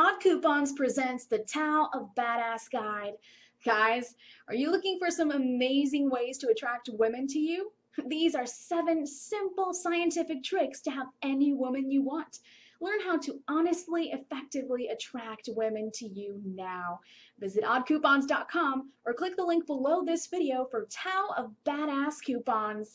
Odd Coupons presents the Tao of Badass Guide. Guys, are you looking for some amazing ways to attract women to you? These are seven simple scientific tricks to have any woman you want. Learn how to honestly, effectively attract women to you now. Visit oddcoupons.com or click the link below this video for Tao of Badass Coupons.